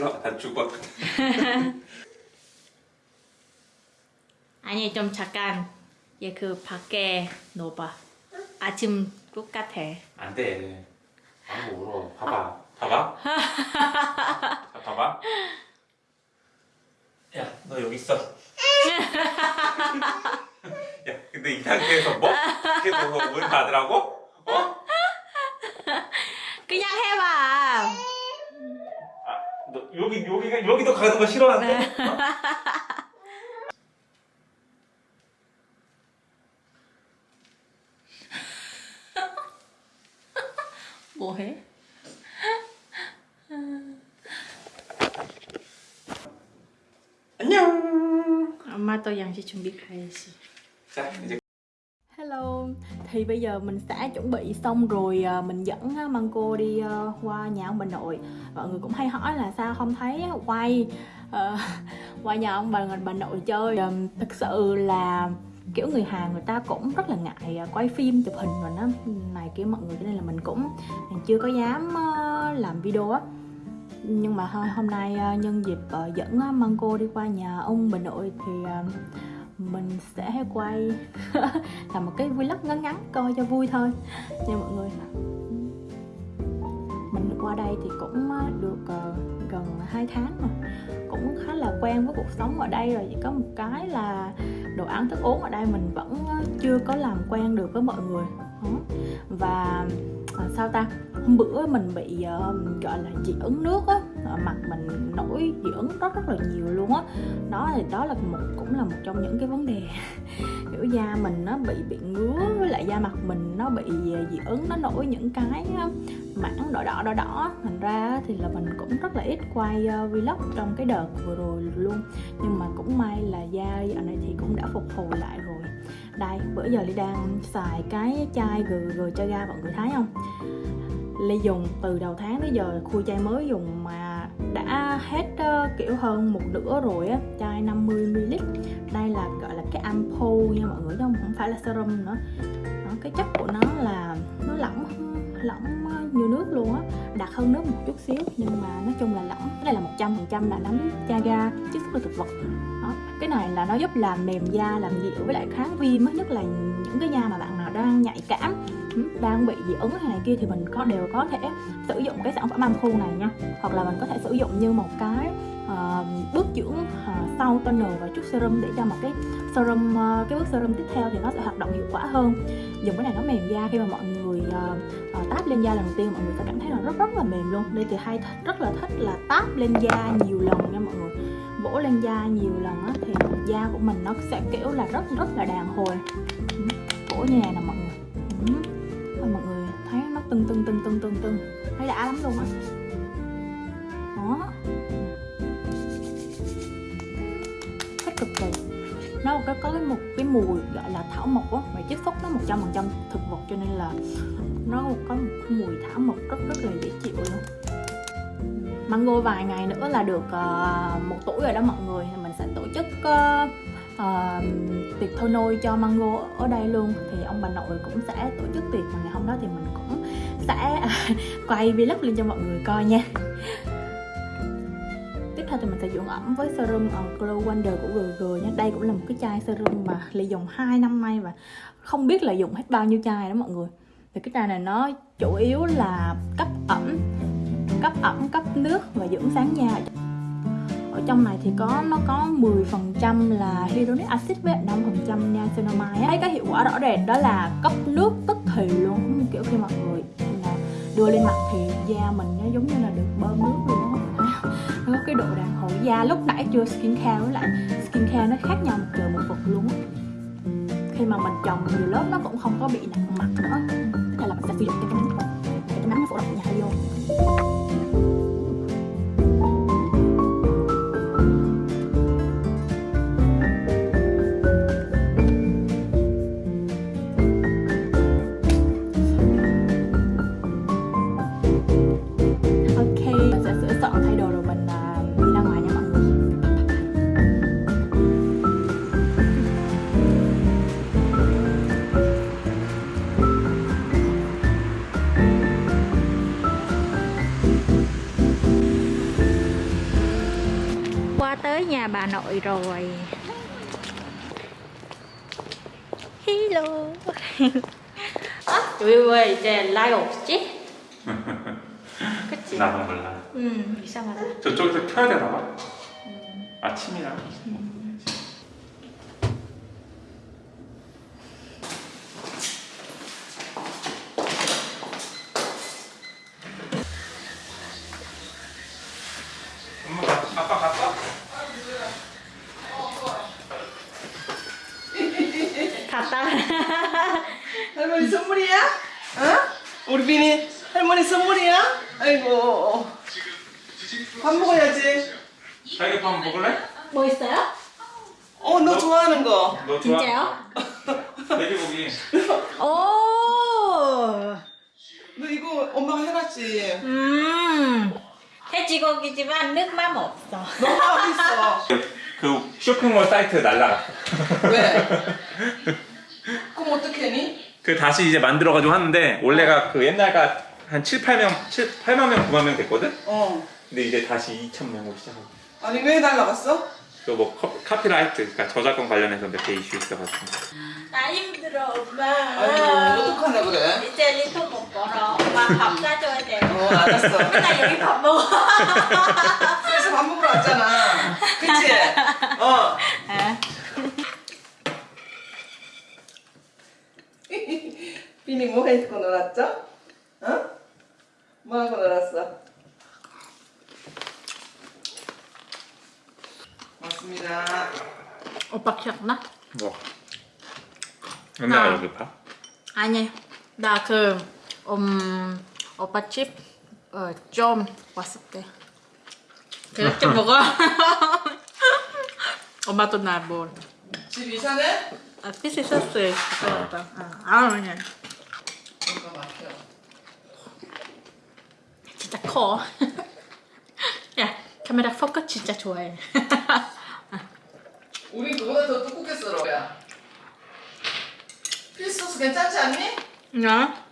나 죽을 것 같아. 아니 좀 잠깐 얘 그 밖에 넣어봐 아침 똑같아 안 돼. 아무 울어. 봐봐. 봐봐. 자, 봐봐. 야, 너 여기 있어. 야, 근데 이 상태에서 뭐? 계속 물 받으라고? 어? 그냥 해봐 아, 너 여기 여기가 여기도 가는 거 싫어하는데? 어? 뭐해? 안녕. 엄마 또 양식 준비 가야지 자, 이제 thì bây giờ mình sẽ chuẩn bị xong rồi à, mình dẫn à, Măng Cô đi à, qua nhà ông bà nội. Mọi người cũng hay hỏi là sao không thấy quay uh, qua nhà ông bà, bà nội chơi. Ờ, thực sự là kiểu người Hàn người ta cũng rất là ngại quay phim chụp hình rồi nó này kia mọi người cho nên là mình cũng chưa có dám ờ, làm video á. Nhưng mà thôi hôm nay nhân dịp dẫn Măng Cô đi qua nhà ông bà nội thì mình sẽ quay làm một cái vlog ngắn ngắn coi cho vui thôi. Nha mọi người. Mình qua đây thì cũng ờ, được ờ, gần 2 tháng rồi. Cũng khá là quen với cuộc sống ở đây rồi. Chỉ có một cái là đồ ăn thức uống ở đây mình vẫn ờ, chưa có làm quen được với mọi người. Và à, sao ta? Hôm bữa mình bị gọi là dị ứng nước á mặt mình nổi dị ứng rất rất là nhiều luôn á. Đó thì đó là một, cũng là một trong những cái vấn đề. Kiểu da mình nó bị bị ngứa, với lại da mặt mình nó bị dị ứng nó nổi những cái mảng đỏ đỏ đỏ đỏ. Thành ra thì là mình cũng rất là ít quay ờ, vlog trong cái đợt vừa rồi luôn. Nhưng mà cũng may là da dạo này thì cũng đã phục hồi lại rồi. Đây, bữa giờ Ly đang xài cái chai GG cho ga mọi người thấy không? Ly dùng từ đầu tháng tới giờ khui chai mới dùng mà đã hết uh, kiểu hơn một nửa rồi á chai 50ml đây là gọi là cái ampoule nha mọi người chứ không không phải là serum nữa. Đó, cái chất của nó là nó lỏng lỏng ờ, nhiều nước luôn á đặc hơn nước một chút xíu nhưng mà nói chung là lỏng. Cái này là 100% là nấm chaga chiết xuất từ thực vật. Đó. cái này là nó giúp làm mềm da làm dịu với lại kháng viêm nhất là những cái da mà bạn đang nhạy cảm. Ừ, đang bị dị ứng hay này kia thì mình có đều có thể sử dụng cái sản phẩm ampoule này nha. Hoặc là mình có thể sử dụng như một cái uh, bước dưỡng uh, sau toner và chút serum để cho một cái serum uh, cái bước serum tiếp theo thì nó sẽ hoạt động hiệu quả hơn. Dùng cái này nó mềm da khi mà mọi người uh, uh, táp lên da lần đầu tiên mọi người sẽ cảm thấy là rất rất là mềm luôn. Đây thì hay rất là thích là táp lên da nhiều lần nha mọi người. Vỗ lên da nhiều lần á, thì da của mình nó sẽ kiểu là rất rất là đàn hồi Ừ, như này nè mọi người. Ừ. Thôi mọi người thấy nó tưng tưng tưng tưng tưng tưng. Thấy đã lắm luôn á. Đó. Thích cực kỳ. Nó có có cái một cái mùi gọi là thảo mộc á và chất xuất nó 100% thực vật cho nên là nó có một cái mùi thảo mộc rất rất là dễ chịu luôn. Mango vài ngày nữa là được uh, một tuổi rồi đó mọi người. Thì mình sẽ tổ chức uh, thôi nôi cho Mango ở đây luôn. Thì ông bà nội cũng sẽ tổ chức tiệc và ngày hôm đó thì mình cũng sẽ à, quay vlog lên cho mọi người coi nha. Tiếp theo thì mình sẽ dưỡng ẩm với serum ờ, Glow Wonder của GG nha đây cũng là một cái chai serum mà Ly dùng 2 năm nay và không biết là dùng hết bao nhiêu chai đó mọi người. Thì cái chai này nó chủ yếu là cấp ẩm cấp ẩm, cấp nước và dưỡng sáng da ở trong này thì có, nó có 10% là hyaluronic acid với 5% niacinamide á. thấy cái hiệu quả rõ rệt đó là cấp nước tức thì luôn kiểu khi mọi người là đưa lên mặt thì da mình nó giống như là được bơm nước luôn đó nó có cái độ đàn hồi da, lúc nãy chưa skin care với lại skin care nó khác nhau một trời một vực luôn khi mà mình trồng nhiều lớp nó cũng không có bị nặng mặt nữa. Hay là mình sẽ sử dụng cái nắng cái nắng nó phổ rộng nhà vô. bà nội rồi Hello 아, 왜, 왜 이제 라이 없지? 그치? 나도 몰라. 음, 이상하다 저쪽에서 켜야 되나 봐. 아침이라. 엄 밥 먹어야지 자기 밥 먹을래? 뭐 있어요? 어너 좋아하는 거 너 좋아? 진짜요? 돼지고기. 오 너 이거 엄마가 해놨지 음 돼지고기지만 맛 없어 너무 맛있어 그 쇼핑몰 사이트 날라갔어. 왜? 그럼 어떻게 했니? 그 다시 이제 만들어가지고 하는데 원래가 그 옛날가 한 7, 8명, 7, 8만 명, 9만 명 됐거든? 어. 근데 이제 다시 2천 명으로 시작하고. 아니 왜 날라갔어? 그뭐 카피라이트, 그러니까 저작권 관련해서 몇 개 이슈 있어가지고. 나 힘들어 엄마. 아이고 어떡하나 그래? 이제 리토 못 벌어. 엄마 밥 사줘야 돼. 어 알았어. 맨날 여기 밥 먹어. 그래서 밥 먹으러 왔잖아. 그치? 어. 비니 뭐 해고 놀았죠? 어? 뭐 하고 놀았어? 맞습니다. 오빠 기억나? 뭐? 나. 여기 봐? 아니 나그 음, 오빠 집 어, 좀 왔을 때 그렇게 먹어 엄마도 나뭐 집 이사네? 아, 피스 소스 그거다 아 그냥 뭔가 막혀. 진짜 커. 야 카메라 포커 진짜 좋아해. 우린 그보다 더 두껍게. 야. 필소스 괜찮지 않니? 나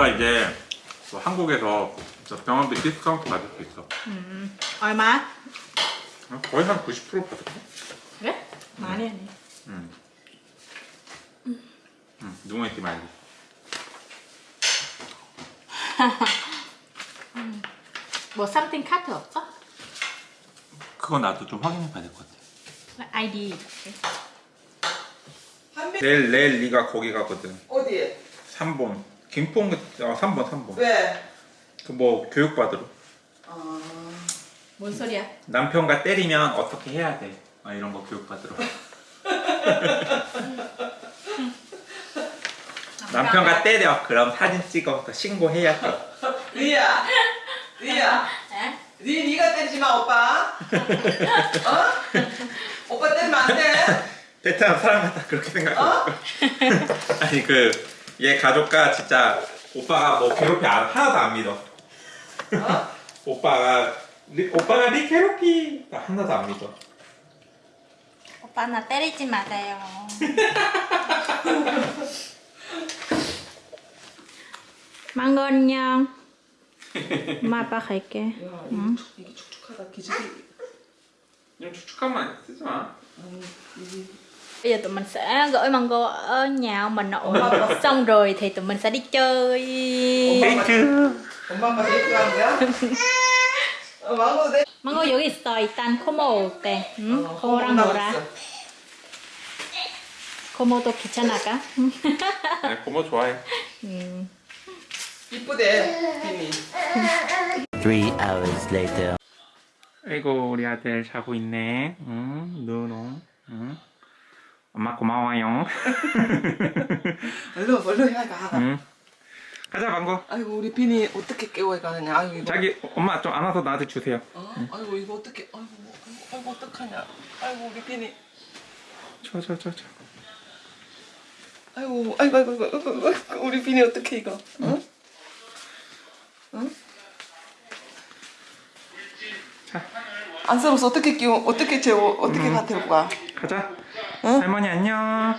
우리가 이제 뭐 한국에서 저 병원비 디스카운트 받을 수 있어 얼마? 거의 한 90% 받을까? 그래? 많이 아니. 응. 응, 누구 있지 말고. 뭐 something 카드 없어? 그거 나도 좀 확인해 봐야 될 것 같아. 아이디. 내일 내일 네가 거기 가거든. 어디에? 3번. 김포 어 3번 3번. 왜? 그 뭐 교육 받으러. 아 뭔 소리야? 남편과 때리면 어떻게 해야 돼? 아, 이런 거 교육 받으러. 남편과 때려. 그럼 사진 찍어서 신고해야 돼. 리야 리야 에? 니 니가 때리지 마 오빠. 어? 오빠 때리면 안 돼. 베트남 사람 같다 그렇게 생각하고. 아니 그 얘 가족과 진짜 오빠가 뭐 괴롭히 안, 하나도 안 믿어. 어? 오빠가 리, 오빠가 리 괴롭히 나 하나도 안 믿어. 오빠 나 때리지 마세요. 망고 안녕. 엄마 아빠 갈게. 야 이게, 축- 이게 축축하다 기저귀. 좀 축축하면 쓰지 마. 아니 이게 Bây giờ tụi mình sẽ gửi mango ở nhà ông bà nội Xong rồi thì tụi mình sẽ đi chơi 엄마가 데이트. 엄마가 데이트 가는 거야? 어, 망고도 돼. 망고 여기 있어. 일단 코모 올 때. 응? 어, 코모랑 고모 놀아. 나갔어. 코모도 귀찮아가? 네, 고모 좋아해. 음. 이쁘대 비니. Three hours later. 아이고 우리 아들 자고 있네. 응, 누노. 응. 엄마 고마워요. 얼른 얼른 해가. 응. 가자 방구. 아이고 우리 비니 어떻게 깨워야 가느냐. 아이고 이거. 자기 엄마 좀 안아서 나한테 주세요. 어? 아이고 이거 어떻게? 아이고 아이고, 아이고 어떡하냐. 아이고 우리 비니. 저저 저 저. 아이고 아이고 아이고 아이고, 아이고, 아이고 우리 비니 어떻게 이거? 어? 응? 자 안쓰러워서 어떻게 끼워 어떻게 재워 어떻게 음. 다 데리고 가? 가자. 응? 할머니 안녕.